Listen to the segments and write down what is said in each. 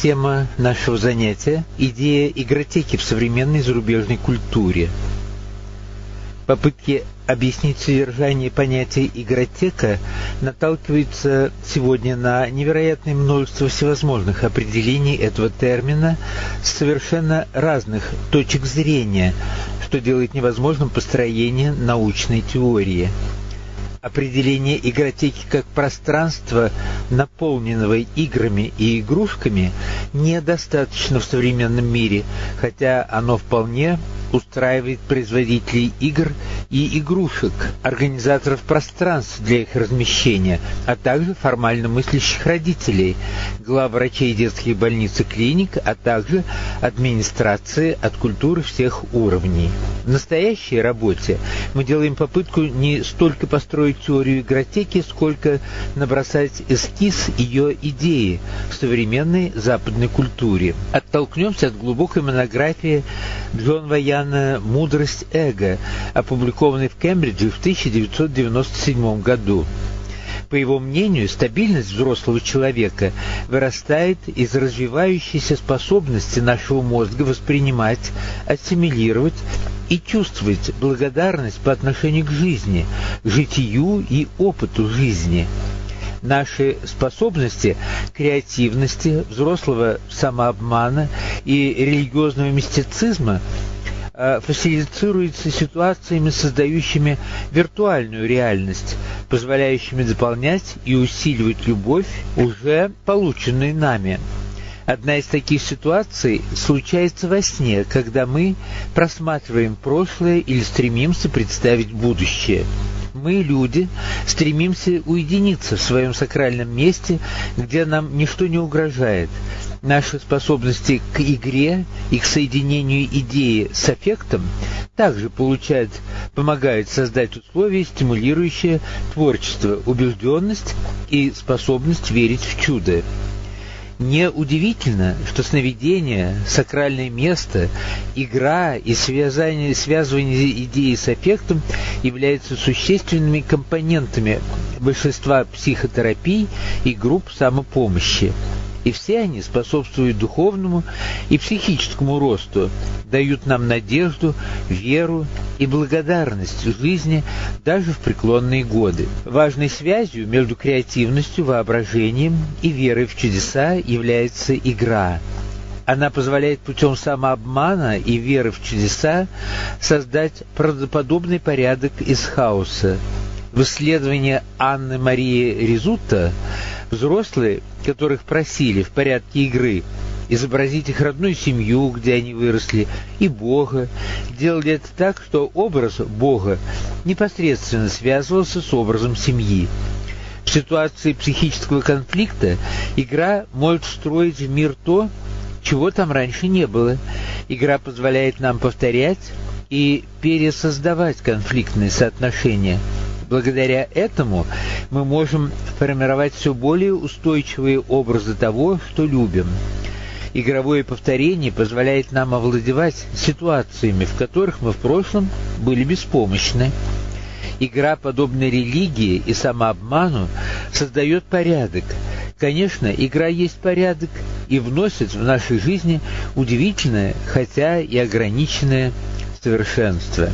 тема нашего занятия – идея игротеки в современной зарубежной культуре. Попытки объяснить содержание понятия «игротека» наталкиваются сегодня на невероятное множество всевозможных определений этого термина с совершенно разных точек зрения, что делает невозможным построение научной теории – Определение игротеки как пространства, наполненного играми и игрушками, недостаточно в современном мире, хотя оно вполне устраивает производителей игр и игрушек, организаторов пространств для их размещения, а также формально мыслящих родителей, главврачей детских больниц и клиник, а также администрации от культуры всех уровней. В настоящей работе мы делаем попытку не столько построить теорию игротеки, сколько набросать эскиз ее идеи в современной западной культуре. Оттолкнемся от глубокой монографии Джон Ваян Океана «Мудрость эго», опубликованный в Кембридже в 1997 году. По его мнению, стабильность взрослого человека вырастает из развивающейся способности нашего мозга воспринимать, ассимилировать и чувствовать благодарность по отношению к жизни, житию и опыту жизни – наши способности креативности, взрослого самообмана и религиозного мистицизма фасилицируется ситуациями, создающими виртуальную реальность, позволяющими дополнять и усиливать любовь, уже полученную нами. Одна из таких ситуаций случается во сне, когда мы просматриваем прошлое или стремимся представить будущее. Мы, люди, стремимся уединиться в своем сакральном месте, где нам ничто не угрожает – Наши способности к игре и к соединению идеи с эффектом также получают, помогают создать условия, стимулирующие творчество, убежденность и способность верить в чудо. Неудивительно, что сновидение, сакральное место, игра и связание, связывание идеи с эффектом являются существенными компонентами большинства психотерапий и групп самопомощи и все они способствуют духовному и психическому росту, дают нам надежду, веру и благодарность жизни даже в преклонные годы. Важной связью между креативностью, воображением и верой в чудеса является игра. Она позволяет путем самообмана и веры в чудеса создать правдоподобный порядок из хаоса. В исследовании Анны Марии Резутта Взрослые, которых просили в порядке игры изобразить их родную семью, где они выросли, и Бога, делали это так, что образ Бога непосредственно связывался с образом семьи. В ситуации психического конфликта игра может встроить в мир то, чего там раньше не было. Игра позволяет нам повторять и пересоздавать конфликтные соотношения – Благодаря этому мы можем формировать все более устойчивые образы того, что любим. Игровое повторение позволяет нам овладевать ситуациями, в которых мы в прошлом были беспомощны. Игра, подобная религии и самообману, создает порядок. Конечно, игра есть порядок и вносит в нашей жизни удивительное, хотя и ограниченное совершенство.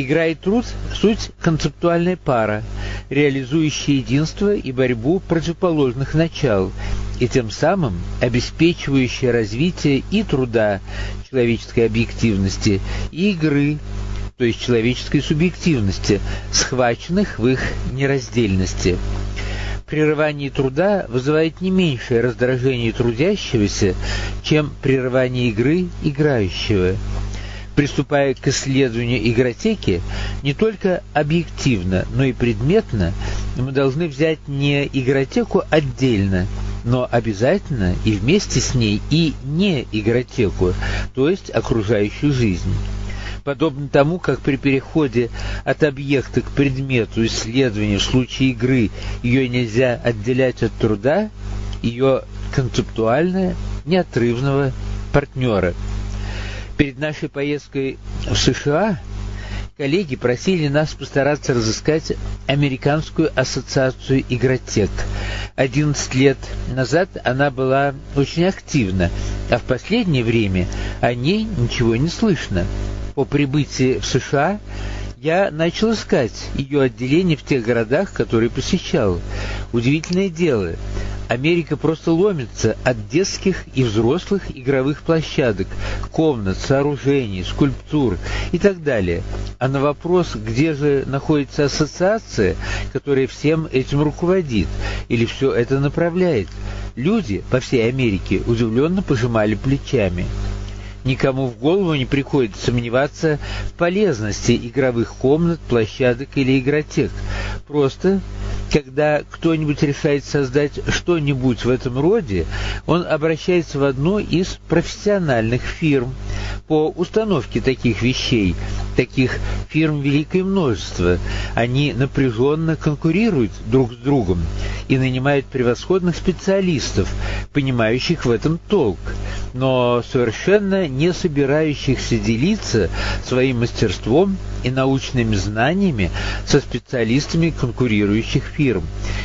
Игра и труд – суть концептуальная пара, реализующая единство и борьбу противоположных начал, и тем самым обеспечивающая развитие и труда человеческой объективности, и игры, то есть человеческой субъективности, схваченных в их нераздельности. Прерывание труда вызывает не меньшее раздражение трудящегося, чем прерывание игры играющего – Приступая к исследованию игротеки, не только объективно, но и предметно, мы должны взять не игротеку отдельно, но обязательно и вместе с ней и не игротеку, то есть окружающую жизнь. Подобно тому, как при переходе от объекта к предмету исследования в случае игры ее нельзя отделять от труда, ее концептуального, неотрывного партнера – Перед нашей поездкой в США коллеги просили нас постараться разыскать Американскую ассоциацию игротек. 11 лет назад она была очень активна, а в последнее время о ней ничего не слышно. По прибытии в США я начал искать ее отделение в тех городах, которые посещал. Удивительное дело, Америка просто ломится от детских и взрослых игровых площадок, комнат, сооружений, скульптур и так далее. А на вопрос, где же находится ассоциация, которая всем этим руководит или все это направляет, люди по всей Америке удивленно пожимали плечами. Никому в голову не приходит сомневаться в полезности игровых комнат, площадок или игротек. Просто когда кто-нибудь решает создать что-нибудь в этом роде, он обращается в одну из профессиональных фирм по установке таких вещей. Таких фирм великое множество. Они напряженно конкурируют друг с другом и нанимают превосходных специалистов, понимающих в этом толк, но совершенно не собирающихся делиться своим мастерством и научными знаниями со специалистами конкурирующих фирм.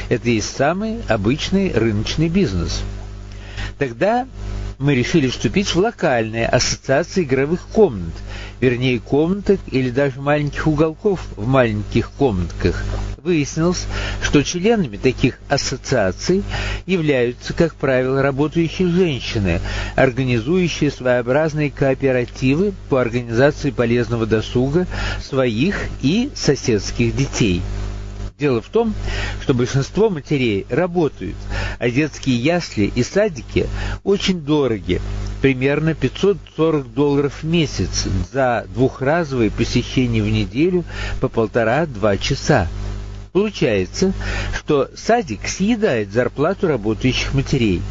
Это и самый обычный рыночный бизнес. Тогда мы решили вступить в локальные ассоциации игровых комнат, вернее комнаток или даже маленьких уголков в маленьких комнатках. Выяснилось, что членами таких ассоциаций являются, как правило, работающие женщины, организующие своеобразные кооперативы по организации полезного досуга своих и соседских детей. Дело в том, что большинство матерей работают, а детские ясли и садики очень дороги, примерно 540 долларов в месяц за двухразовые посещения в неделю по полтора-два часа. Получается, что садик съедает зарплату работающих матерей.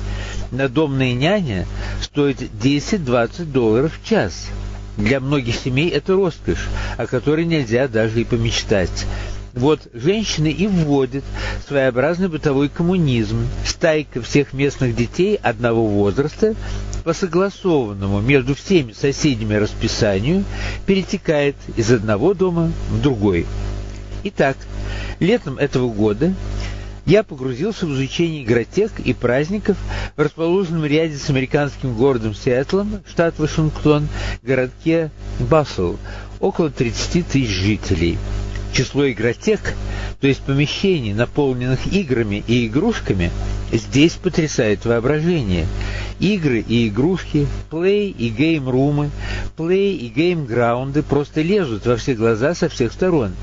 Надомная няня стоит 10-20 долларов в час. Для многих семей это роскошь, о которой нельзя даже и помечтать. Вот женщины и вводят своеобразный бытовой коммунизм. Стайка всех местных детей одного возраста по согласованному между всеми соседями расписанию перетекает из одного дома в другой. Итак, летом этого года я погрузился в изучение игротек и праздников в расположенном ряде с американским городом Сиэтлом, штат Вашингтон, городке Бассел, около 30 тысяч жителей. Число игротек, то есть помещений, наполненных играми и игрушками, здесь потрясает воображение. Игры и игрушки, плей и гейм-румы, плей и гейм-граунды просто лезут во все глаза со всех сторон.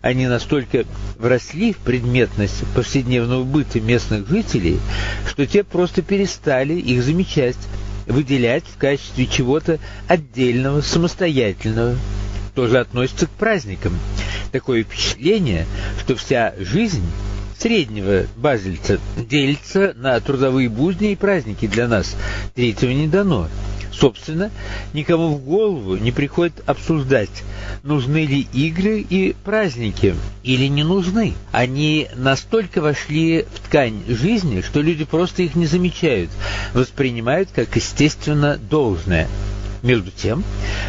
Они настолько вросли в предметность повседневного быта местных жителей, что те просто перестали их замечать, выделять в качестве чего-то отдельного, самостоятельного. Тоже относится к праздникам такое впечатление, что вся жизнь среднего базельца делится на трудовые будни и праздники для нас. Третьего не дано. Собственно, никому в голову не приходит обсуждать, нужны ли игры и праздники или не нужны. Они настолько вошли в ткань жизни, что люди просто их не замечают, воспринимают как естественно должное. Между тем,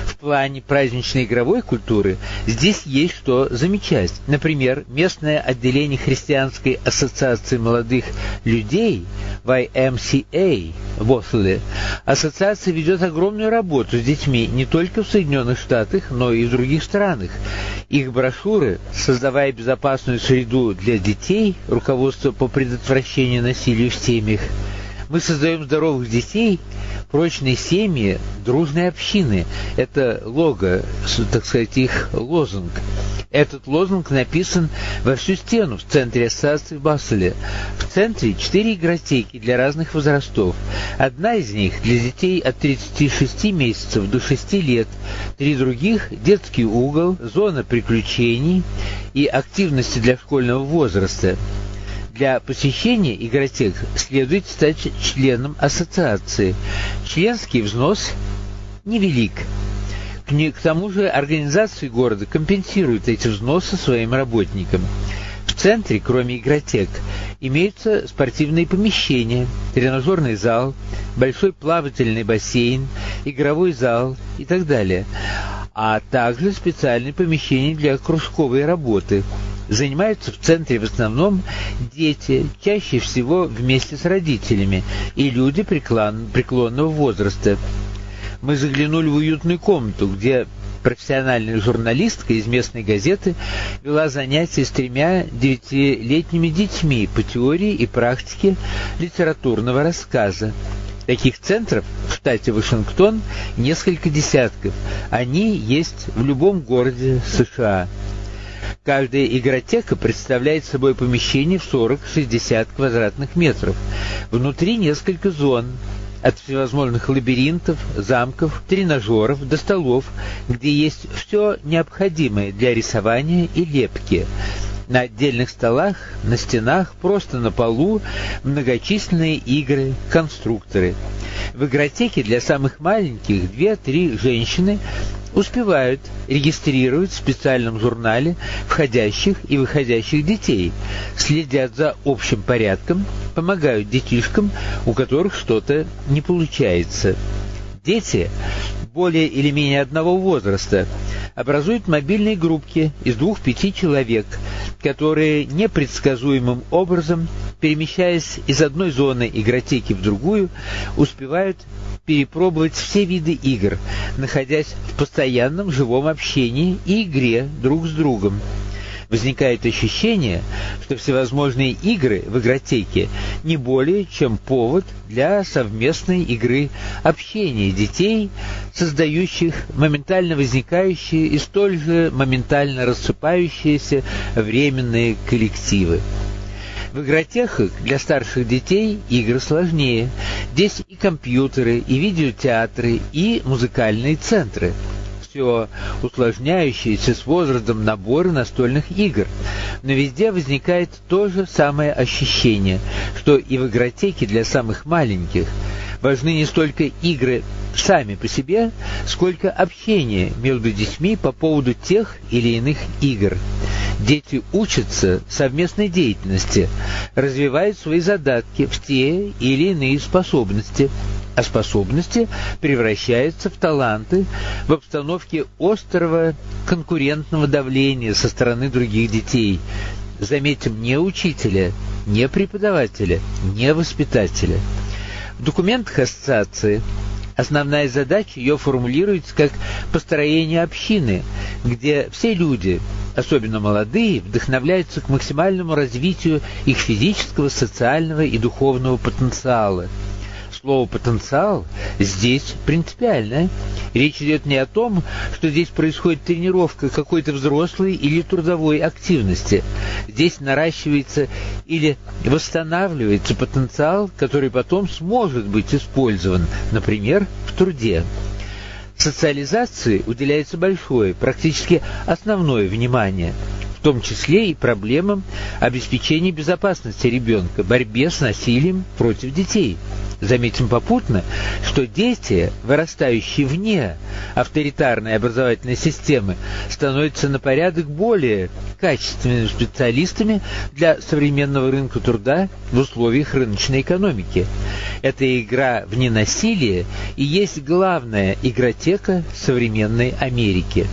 в плане праздничной игровой культуры здесь есть что замечать. Например, местное отделение Христианской ассоциации молодых людей YMCA в Осле. Ассоциация ведет огромную работу с детьми не только в Соединенных Штатах, но и в других странах. Их брошюры, создавая безопасную среду для детей, руководство по предотвращению насилия в семьях, мы создаем здоровых детей, прочные семьи, дружные общины. Это лого, так сказать, их лозунг. Этот лозунг написан во всю стену в центре ассоциации в Басселе. В центре четыре игротеки для разных возрастов. Одна из них для детей от 36 месяцев до 6 лет, три других – детский угол, зона приключений и активности для школьного возраста. Для посещения игротек следует стать членом ассоциации. Членский взнос невелик. К тому же организации города компенсируют эти взносы своим работникам. В центре, кроме игротек, имеются спортивные помещения, тренажерный зал, большой плавательный бассейн, игровой зал и так далее. а также специальные помещения для кружковой работы. Занимаются в центре в основном дети, чаще всего вместе с родителями, и люди преклонного возраста. Мы заглянули в уютную комнату, где профессиональная журналистка из местной газеты вела занятия с тремя девятилетними детьми по теории и практике литературного рассказа. Таких центров в штате Вашингтон несколько десятков. Они есть в любом городе США. Каждая игротека представляет собой помещение в 40-60 квадратных метров. Внутри несколько зон, от всевозможных лабиринтов, замков, тренажеров до столов, где есть все необходимое для рисования и лепки – на отдельных столах, на стенах, просто на полу многочисленные игры, конструкторы. В игротеке для самых маленьких две-три женщины успевают регистрировать в специальном журнале входящих и выходящих детей, следят за общим порядком, помогают детишкам, у которых что-то не получается. Дети более или менее одного возраста образуют мобильные группки из двух-пяти человек, которые непредсказуемым образом, перемещаясь из одной зоны игротеки в другую, успевают перепробовать все виды игр, находясь в постоянном живом общении и игре друг с другом возникает ощущение, что всевозможные игры в игротеке не более чем повод для совместной игры общения детей, создающих моментально возникающие и столь же моментально рассыпающиеся временные коллективы. В игротехах для старших детей игры сложнее. Здесь и компьютеры, и видеотеатры, и музыкальные центры – все усложняющиеся с возрастом наборы настольных игр, но везде возникает то же самое ощущение, что и в игротеке для самых маленьких важны не столько игры сами по себе, сколько общение между детьми по поводу тех или иных игр. Дети учатся совместной деятельности, развивают свои задатки в те или иные способности, а способности превращаются в таланты в обстановке острого конкурентного давления со стороны других детей. Заметим, не учителя, не преподавателя, не воспитателя. В документах ассоциации. Основная задача ее формулируется как построение общины, где все люди, особенно молодые, вдохновляются к максимальному развитию их физического, социального и духовного потенциала – слово «потенциал» здесь принципиальное. Речь идет не о том, что здесь происходит тренировка какой-то взрослой или трудовой активности. Здесь наращивается или восстанавливается потенциал, который потом сможет быть использован, например, в труде. Социализации уделяется большое, практически основное внимание – в том числе и проблемам обеспечения безопасности ребенка, борьбе с насилием против детей. Заметим попутно, что дети, вырастающие вне авторитарной образовательной системы, становятся на порядок более качественными специалистами для современного рынка труда в условиях рыночной экономики. Эта игра в ненасилие и есть главная игротека современной Америки.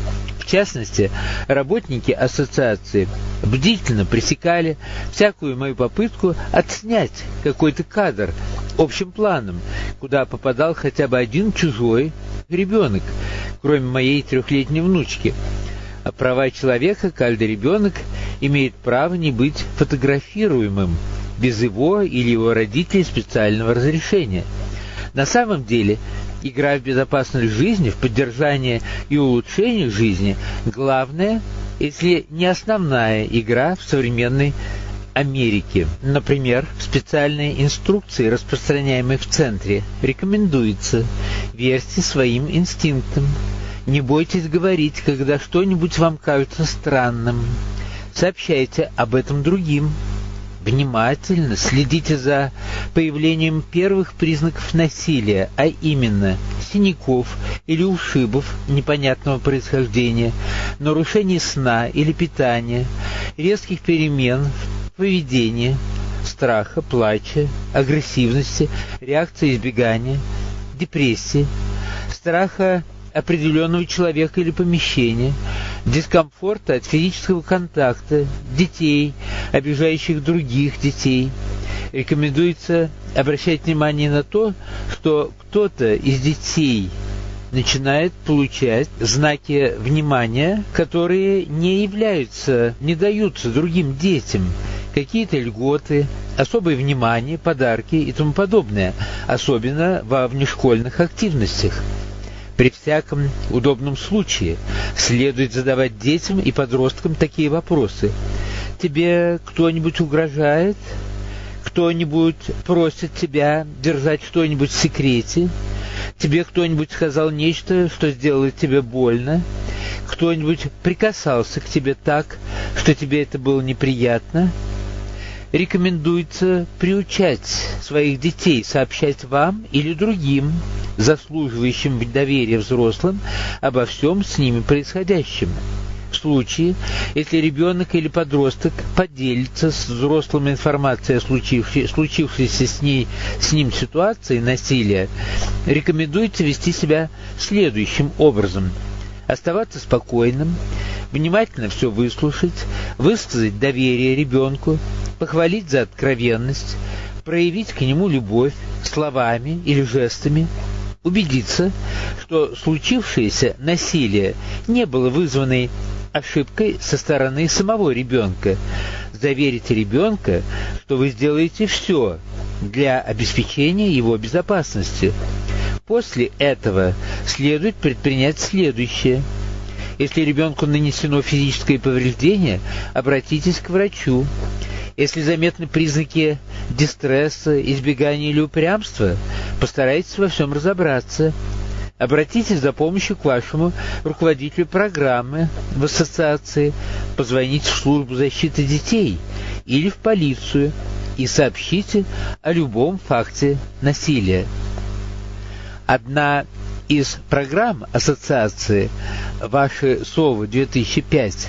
В частности, работники ассоциации бдительно пресекали всякую мою попытку отснять какой-то кадр общим планом, куда попадал хотя бы один чужой ребенок, кроме моей трехлетней внучки. А права человека каждый ребенок имеет право не быть фотографируемым без его или его родителей специального разрешения. На самом деле, игра в безопасность жизни, в поддержание и улучшение жизни, главная, если не основная игра в современной Америке. Например, в специальной инструкции, распространяемой в центре, рекомендуется верьте своим инстинктам. Не бойтесь говорить, когда что-нибудь вам кажется странным. Сообщайте об этом другим. Внимательно следите за появлением первых признаков насилия, а именно синяков или ушибов непонятного происхождения, нарушений сна или питания, резких перемен в поведении, страха, плача, агрессивности, реакции избегания, депрессии, страха определенного человека или помещения, дискомфорта от физического контакта, детей, обижающих других детей. Рекомендуется обращать внимание на то, что кто-то из детей начинает получать знаки внимания, которые не являются, не даются другим детям, какие-то льготы, особое внимание, подарки и тому подобное, особенно во внешкольных активностях. При всяком удобном случае следует задавать детям и подросткам такие вопросы. Тебе кто-нибудь угрожает? Кто-нибудь просит тебя держать что-нибудь в секрете? Тебе кто-нибудь сказал нечто, что сделает тебе больно? Кто-нибудь прикасался к тебе так, что тебе это было неприятно? Рекомендуется приучать своих детей сообщать вам или другим, заслуживающим доверия взрослым, обо всем с ними происходящем. В случае, если ребенок или подросток поделится с взрослым информацией о случившей, случившейся с, ней, с ним ситуации насилия, рекомендуется вести себя следующим образом. Оставаться спокойным, внимательно все выслушать, высказать доверие ребенку, похвалить за откровенность, проявить к нему любовь словами или жестами, убедиться, что случившееся насилие не было вызвано ошибкой со стороны самого ребенка. Заверить ребенка, что вы сделаете все для обеспечения его безопасности. После этого следует предпринять следующее. Если ребенку нанесено физическое повреждение, обратитесь к врачу. Если заметны признаки дистресса, избегания или упрямства, постарайтесь во всем разобраться – Обратитесь за помощью к вашему руководителю программы в ассоциации, позвоните в службу защиты детей или в полицию и сообщите о любом факте насилия. Одна из программ ассоциации «Ваши СОВы-2005»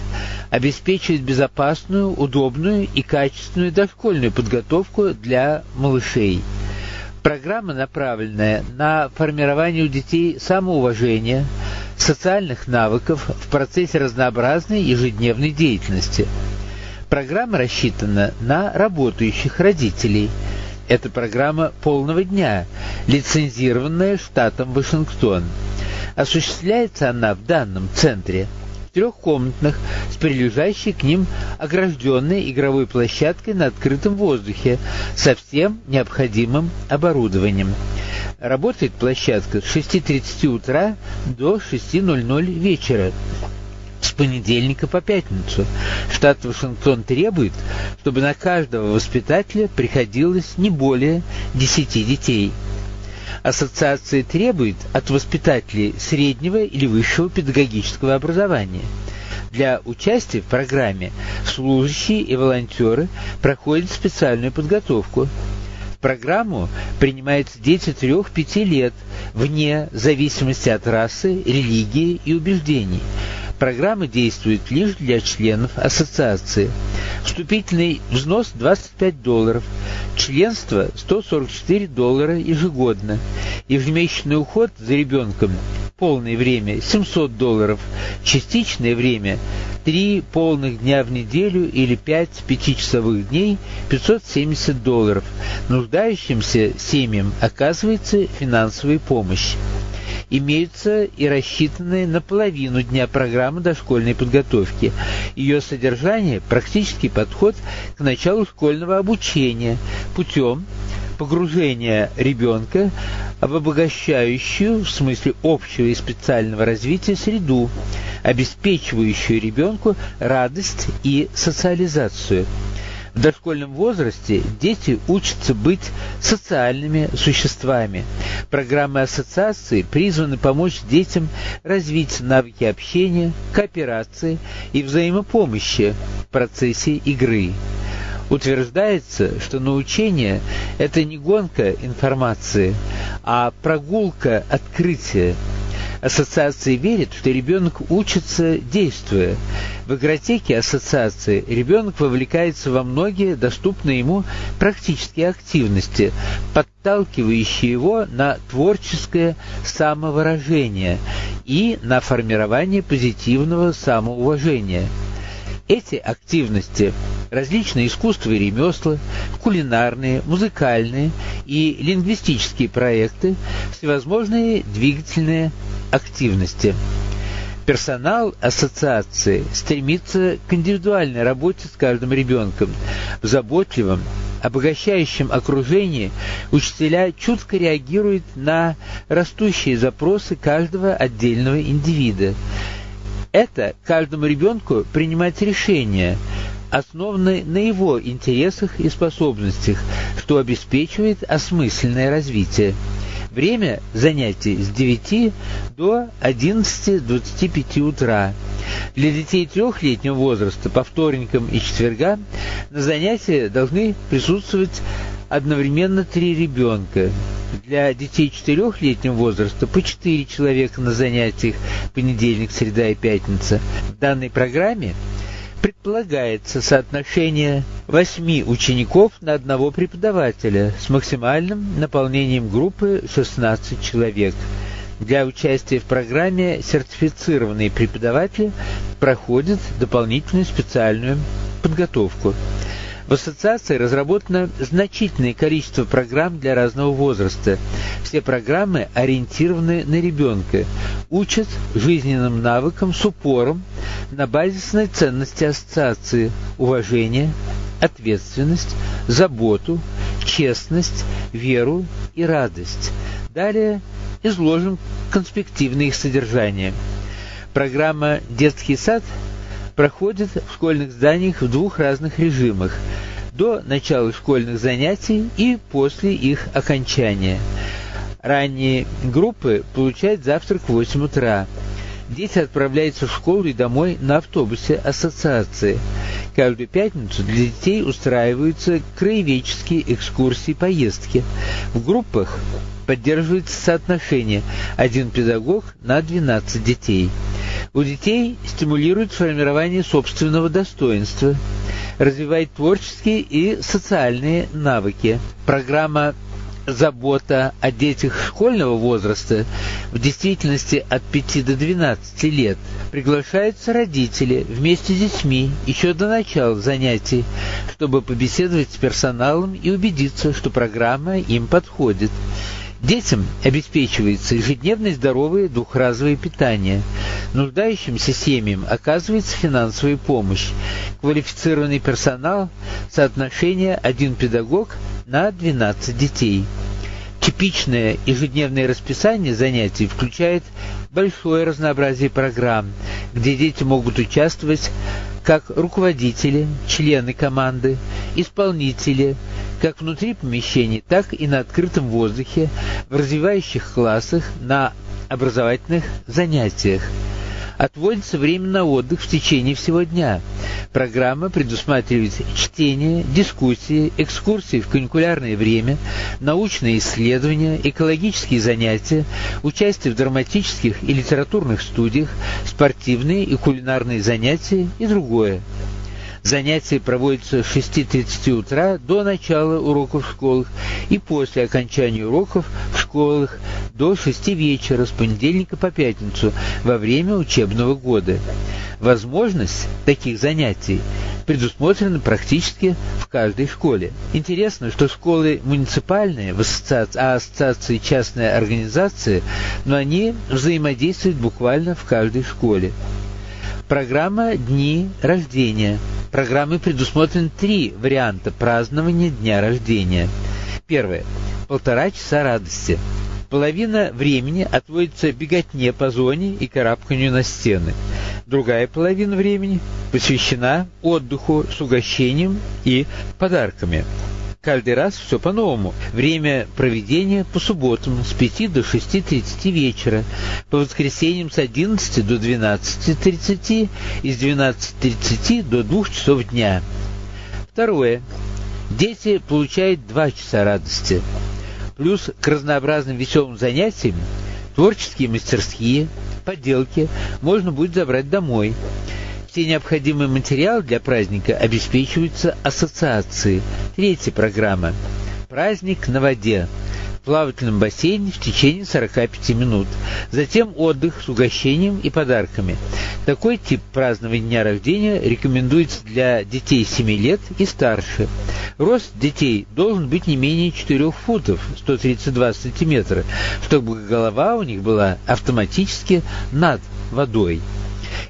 обеспечивает безопасную, удобную и качественную дошкольную подготовку для малышей – Программа, направленная на формирование у детей самоуважения, социальных навыков в процессе разнообразной ежедневной деятельности. Программа рассчитана на работающих родителей. Это программа полного дня, лицензированная штатом Вашингтон. Осуществляется она в данном центре – трехкомнатных с прилежащей к ним огражденной игровой площадкой на открытом воздухе со всем необходимым оборудованием. Работает площадка с 6.30 утра до 6.00 вечера с понедельника по пятницу. Штат Вашингтон требует, чтобы на каждого воспитателя приходилось не более 10 детей. Ассоциация требует от воспитателей среднего или высшего педагогического образования. Для участия в программе служащие и волонтеры проходят специальную подготовку. В программу принимаются дети 3-5 лет, вне зависимости от расы, религии и убеждений. Программа действует лишь для членов ассоциации. Вступительный взнос 25 долларов, членство 144 доллара ежегодно, ежемесячный уход за ребенком полное время 700 долларов, частичное время 3 полных дня в неделю или 5 пятичасовых дней 570 долларов. Нуждающимся семьям оказывается финансовая помощь имеются и рассчитанные на половину дня программы дошкольной подготовки. Ее содержание – практический подход к началу школьного обучения путем погружения ребенка в обогащающую, в смысле общего и специального развития, среду, обеспечивающую ребенку радость и социализацию. В дошкольном возрасте дети учатся быть социальными существами. Программы ассоциации призваны помочь детям развить навыки общения, кооперации и взаимопомощи в процессе игры. Утверждается, что научение – это не гонка информации, а прогулка открытия. Ассоциации верят, что ребенок учится действуя. В игротеке ассоциации ребенок вовлекается во многие доступные ему практические активности, подталкивающие его на творческое самовыражение и на формирование позитивного самоуважения. Эти активности – различные искусства и ремесла, кулинарные, музыкальные и лингвистические проекты, всевозможные двигательные активности. Персонал ассоциации стремится к индивидуальной работе с каждым ребенком. В заботливом, обогащающем окружении учителя чутко реагируют на растущие запросы каждого отдельного индивида. Это каждому ребенку принимать решения, основанные на его интересах и способностях, что обеспечивает осмысленное развитие. Время занятий с 9 до 11.25 утра. Для детей трехлетнего возраста по вторникам и четвергам на занятия должны присутствовать одновременно три ребенка. Для детей четырехлетнего возраста по четыре человека на занятиях понедельник, среда и пятница. В данной программе предполагается соотношение 8 учеников на одного преподавателя с максимальным наполнением группы 16 человек. Для участия в программе сертифицированные преподаватели проходят дополнительную специальную подготовку. В ассоциации разработано значительное количество программ для разного возраста. Все программы ориентированы на ребенка, учат жизненным навыкам с упором на базисной ценности ассоциации – уважение, ответственность, заботу, честность, веру и радость. Далее изложим конспективное их содержание. Программа «Детский сад» проходит в школьных зданиях в двух разных режимах – до начала школьных занятий и после их окончания. Ранние группы получают завтрак в 8 утра. Дети отправляются в школу и домой на автобусе ассоциации. Каждую пятницу для детей устраиваются краеведческие экскурсии поездки. В группах поддерживается соотношение один педагог на 12 детей. У детей стимулирует формирование собственного достоинства, развивает творческие и социальные навыки. Программа забота о детях школьного возраста, в действительности от 5 до 12 лет, приглашаются родители вместе с детьми еще до начала занятий, чтобы побеседовать с персоналом и убедиться, что программа им подходит. Детям обеспечивается ежедневное здоровое двухразовое питание. Нуждающимся семьям оказывается финансовая помощь. Квалифицированный персонал, соотношение один педагог на 12 детей. Типичное ежедневное расписание занятий включает большое разнообразие программ, где дети могут участвовать как руководители, члены команды, исполнители, как внутри помещений, так и на открытом воздухе, в развивающих классах, на образовательных занятиях. Отводится время на отдых в течение всего дня. Программа предусматривает чтение, дискуссии, экскурсии в каникулярное время, научные исследования, экологические занятия, участие в драматических и литературных студиях, спортивные и кулинарные занятия и другое. Занятия проводятся с 6.30 утра до начала уроков в школах и после окончания уроков в школах до 6 вечера с понедельника по пятницу во время учебного года. Возможность таких занятий предусмотрена практически в каждой школе. Интересно, что школы муниципальные, в ассоциации, а ассоциации частная организация, но они взаимодействуют буквально в каждой школе. Программа «Дни рождения» программы предусмотрены три варианта празднования дня рождения. Первое. Полтора часа радости. Половина времени отводится беготне по зоне и карабканию на стены. Другая половина времени посвящена отдыху с угощением и подарками. Каждый раз все по-новому. Время проведения по субботам с 5 до 6.30 вечера, по воскресеньям с 11 до 12.30 и с 12.30 до 2 часов дня. Второе. Дети получают 2 часа радости. Плюс к разнообразным веселым занятиям Творческие мастерские, поделки можно будет забрать домой. Все необходимые материалы для праздника обеспечиваются ассоциацией. Третья программа. Праздник на воде плавательном бассейне в течение 45 минут. Затем отдых с угощением и подарками. Такой тип празднования дня рождения рекомендуется для детей 7 лет и старше. Рост детей должен быть не менее 4 футов 132 сантиметра, чтобы голова у них была автоматически над водой.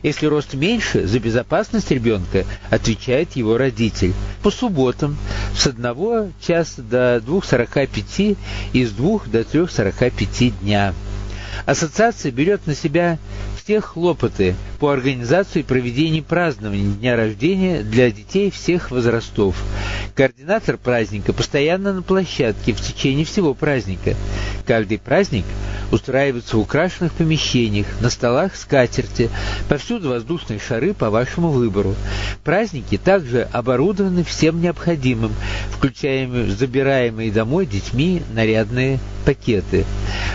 Если рост меньше, за безопасность ребенка отвечает его родитель. По субботам с 1 часа до 2.45 и с 2 до 3.45 дня. Ассоциация берет на себя все хлопоты по организации и проведению празднования дня рождения для детей всех возрастов. Координатор праздника постоянно на площадке в течение всего праздника. Каждый праздник устраивается в украшенных помещениях, на столах скатерти, повсюду воздушные шары по вашему выбору. Праздники также оборудованы всем необходимым, включая забираемые домой детьми нарядные пакеты.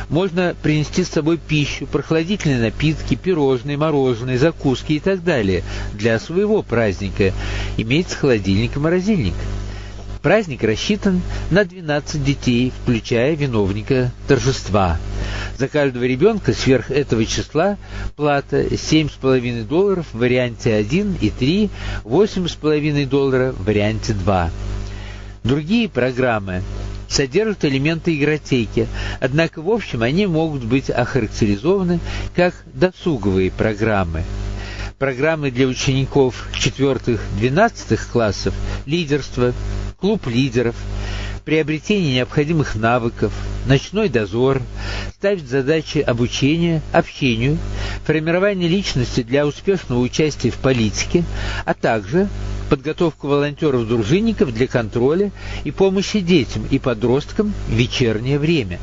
Можно принести с собой пищу, прохладительные напитки, пирожные, мороженое, закуски и так далее для своего праздника. Имеется холодильник и морозильник. Праздник рассчитан на 12 детей, включая виновника торжества. За каждого ребенка сверх этого числа плата 7,5 долларов в варианте 1 и 3, 8,5 доллара в варианте 2. Другие программы содержат элементы игротеки, однако в общем они могут быть охарактеризованы как досуговые программы. Программы для учеников 4-12 классов лидерство, клуб лидеров, приобретение необходимых навыков, ночной дозор, ставить задачи обучения, общению, формирование личности для успешного участия в политике, а также подготовку волонтеров-дружинников для контроля и помощи детям и подросткам в вечернее время.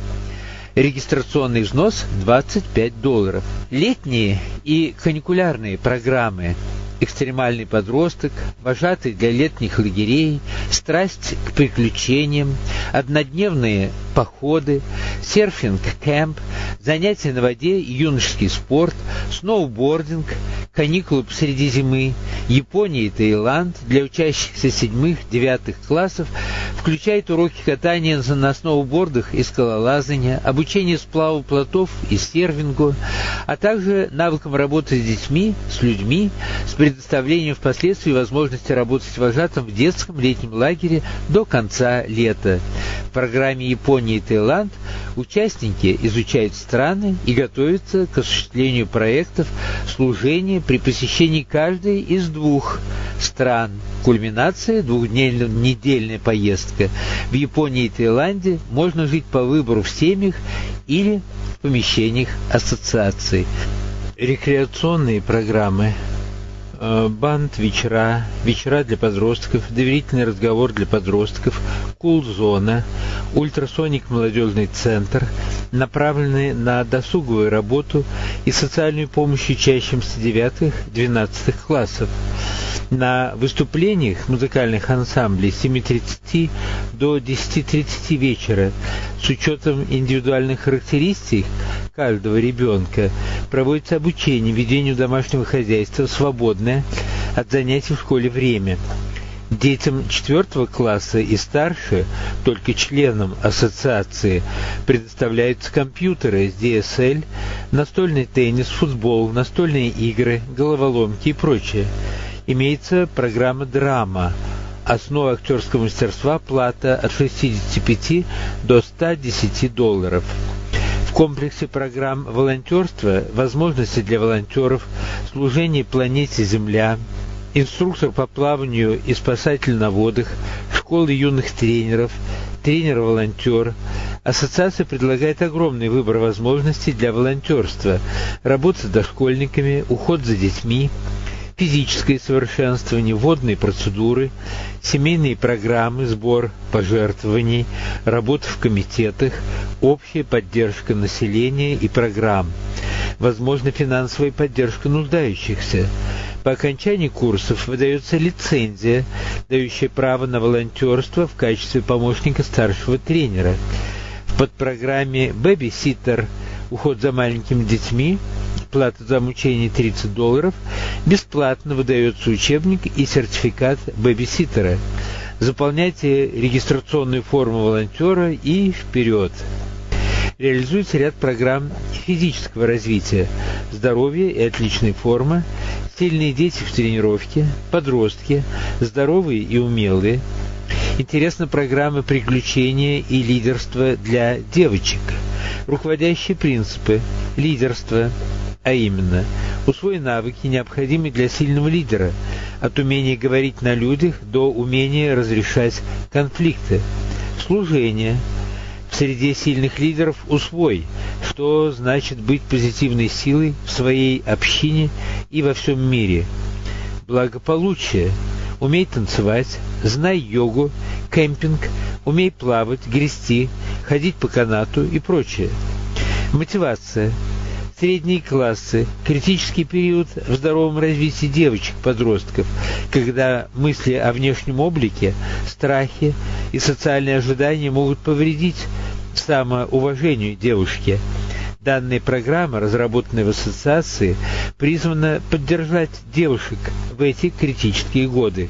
Регистрационный взнос 25 долларов. Летние и каникулярные программы экстремальный подросток, вожатый для летних лагерей, страсть к приключениям, однодневные походы, серфинг-кэмп, занятия на воде юношеский спорт, сноубординг, каникулы посреди зимы, Япония и Таиланд для учащихся седьмых-девятых классов включает уроки катания на сноубордах и скалолазания, обучение сплаву плотов и сервингу, а также навыкам работы с детьми, с людьми, с предоставлением впоследствии возможности работать вожатым в детском летнем лагере до конца лета. В программе Япония и Таиланд участники изучают страны и готовятся к осуществлению проектов служения при посещении каждой из двух стран. Кульминация – двухдневная поездка. В Японии и Таиланде можно жить по выбору в семьях или в помещениях ассоциаций. Рекреационные программы Э, банд вечера, вечера для подростков, доверительный разговор для подростков, кул-зона, ультрасоник молодежный центр, направленные на досуговую работу и социальную помощь учащимся 9-12 классов. На выступлениях музыкальных ансамблей с 7.30 до 10.30 вечера. С учетом индивидуальных характеристик каждого ребенка проводится обучение ведению домашнего хозяйства в свободное от занятий в школе время. Детям четвертого класса и старше, только членам ассоциации, предоставляются компьютеры с DSL, настольный теннис, футбол, настольные игры, головоломки и прочее. Имеется программа «Драма», основа актерского мастерства плата от 65 до 110 долларов. Комплексе программ волонтерства возможности для волонтеров, служение планете Земля, инструктор по плаванию и спасатель на водах, школы юных тренеров, тренер-волонтер. Ассоциация предлагает огромный выбор возможностей для волонтерства, работа с дошкольниками, уход за детьми, физическое совершенствование, водные процедуры, семейные программы, сбор пожертвований, работа в комитетах, общая поддержка населения и программ, возможно финансовая поддержка нуждающихся. По окончании курсов выдается лицензия, дающая право на волонтерство в качестве помощника старшего тренера. В подпрограмме «Бэби-ситтер» уход за маленькими детьми, плата за обучение 30 долларов, бесплатно выдается учебник и сертификат бэбиситера. Заполняйте регистрационную форму волонтера и вперед! Реализуется ряд программ физического развития, здоровья и отличной формы, сильные дети в тренировке, подростки, здоровые и умелые. Интересна программа приключения и лидерства для девочек. Руководящие принципы, лидерство, а именно усвой навыки, необходимые для сильного лидера, от умения говорить на людях до умения разрешать конфликты, служение – в среде сильных лидеров усвой, что значит быть позитивной силой в своей общине и во всем мире. Благополучие. Умей танцевать, знай йогу, кемпинг, умей плавать, грести, ходить по канату и прочее. Мотивация средние классы, критический период в здоровом развитии девочек-подростков, когда мысли о внешнем облике, страхи и социальные ожидания могут повредить самоуважению девушки. Данная программа, разработанная в ассоциации, призвана поддержать девушек в эти критические годы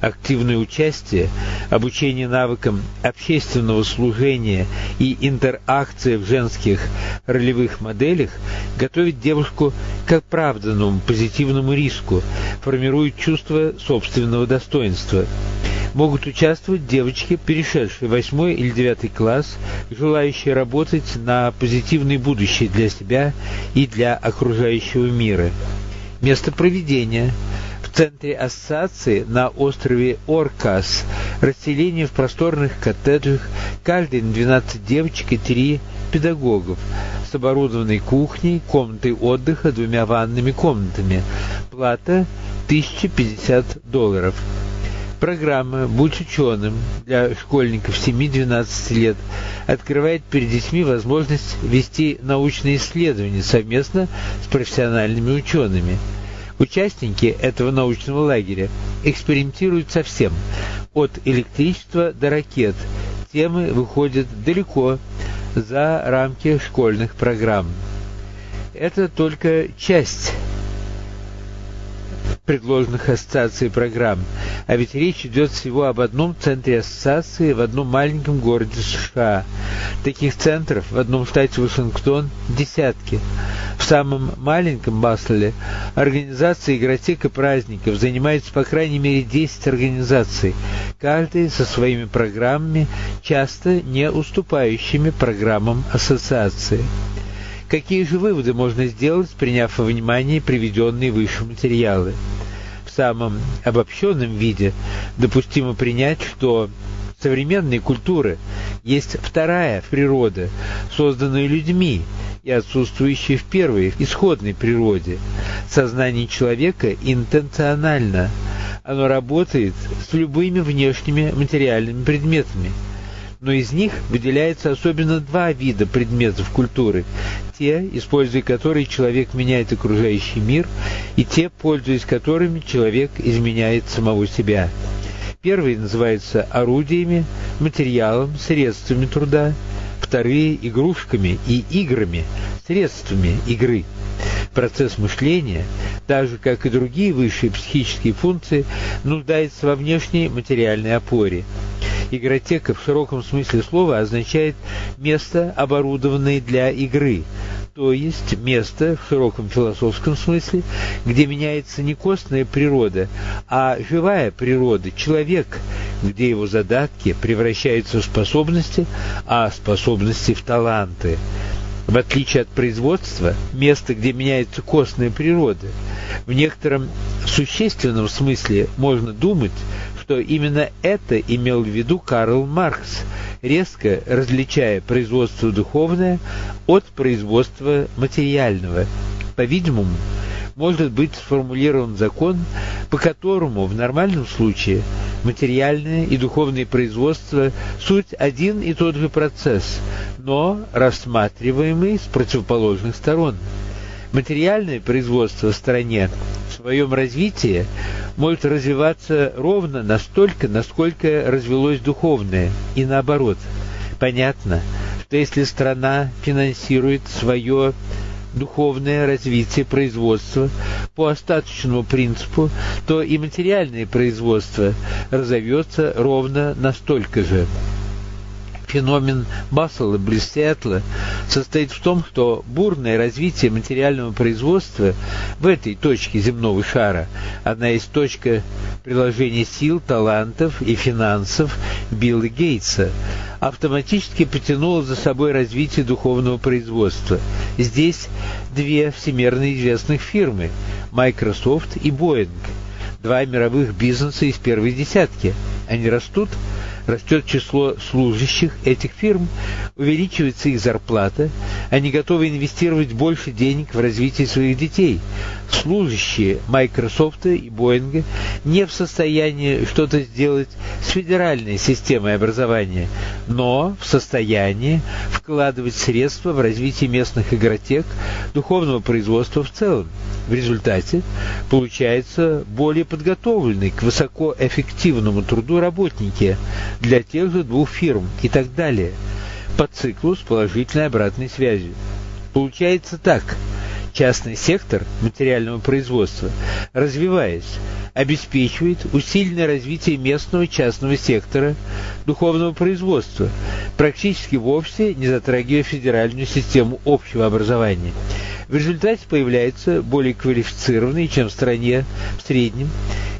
активное участие, обучение навыкам общественного служения и интеракция в женских ролевых моделях готовит девушку к оправданному позитивному риску, формирует чувство собственного достоинства. Могут участвовать девочки, перешедшие в 8 или 9 класс, желающие работать на позитивное будущее для себя и для окружающего мира. Место проведения – центре ассоциации на острове Оркас расселение в просторных коттеджах, каждый на 12 девочек и 3 педагогов, с оборудованной кухней, комнатой отдыха, двумя ванными комнатами. Плата 1050 долларов. Программа «Будь ученым» для школьников 7-12 лет открывает перед детьми возможность вести научные исследования совместно с профессиональными учеными – Участники этого научного лагеря экспериментируют со всем, от электричества до ракет. Темы выходят далеко за рамки школьных программ. Это только часть предложенных ассоциацией программ. А ведь речь идет всего об одном центре ассоциации в одном маленьком городе США. Таких центров в одном штате Вашингтон десятки. В самом маленьком Басле организация игротека праздников занимается по крайней мере 10 организаций, каждая со своими программами, часто не уступающими программам ассоциации. Какие же выводы можно сделать, приняв во внимание приведенные выше материалы? В самом обобщенном виде допустимо принять, что современной культуры есть вторая природа, созданная людьми и отсутствующая в первой, исходной природе. Сознание человека интенционально. Оно работает с любыми внешними материальными предметами – но из них выделяется особенно два вида предметов культуры. Те, используя которые человек меняет окружающий мир, и те, пользуясь которыми человек изменяет самого себя. Первые называются орудиями, материалом, средствами труда, вторые – игрушками и играми, средствами игры. Процесс мышления, так же как и другие высшие психические функции, нуждается во внешней материальной опоре – Игротека в широком смысле слова означает место, оборудованное для игры, то есть место в широком философском смысле, где меняется не костная природа, а живая природа, человек, где его задатки превращаются в способности, а способности в таланты. В отличие от производства, место, где меняется костная природа, в некотором существенном смысле можно думать, что именно это имел в виду Карл Маркс, резко различая производство духовное от производства материального. По-видимому, может быть сформулирован закон, по которому в нормальном случае материальное и духовное производство – суть один и тот же процесс, но рассматриваемый с противоположных сторон. Материальное производство в стране в своем развитии может развиваться ровно настолько, насколько развелось духовное, и наоборот. Понятно, что если страна финансирует свое духовное развитие производства по остаточному принципу, то и материальное производство разовьется ровно настолько же. Феномен Бассела близ Сиэтла состоит в том, что бурное развитие материального производства в этой точке земного шара, одна из точка приложения сил, талантов и финансов Билла Гейтса, автоматически потянуло за собой развитие духовного производства. Здесь две всемирно известных фирмы – Microsoft и Boeing, два мировых бизнеса из первой десятки. Они растут – растет число служащих этих фирм, увеличивается их зарплата, они готовы инвестировать больше денег в развитие своих детей. Служащие Microsoft и Boeing не в состоянии что-то сделать с федеральной системой образования, но в состоянии вкладывать средства в развитие местных игротек, духовного производства в целом. В результате получается более подготовленный к высокоэффективному труду работники для тех же двух фирм и так далее, по циклу с положительной обратной связью. Получается так. Частный сектор материального производства, развиваясь, обеспечивает усиленное развитие местного частного сектора духовного производства, практически вовсе не затрагивая федеральную систему общего образования. В результате появляются более квалифицированные, чем в стране в среднем,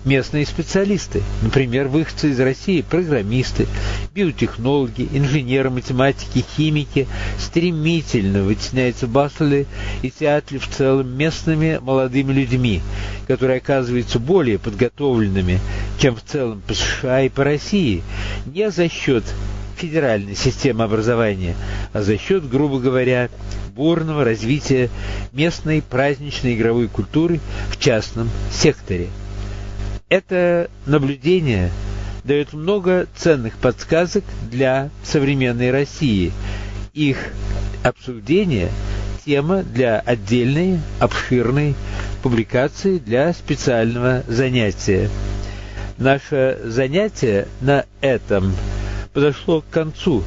местные специалисты, например, выходцы из России, программисты, биотехнологи, инженеры, математики, химики, стремительно вытесняются Баслы и Сиатле в целом местными молодыми людьми, которые оказываются более подготовленными, чем в целом по США и по России, не за счет федеральной системы образования, а за счет, грубо говоря, бурного развития местной праздничной игровой культуры в частном секторе. Это наблюдение дает много ценных подсказок для современной России. Их обсуждение – тема для отдельной, обширной публикации для специального занятия. Наше занятие на этом подошло к концу.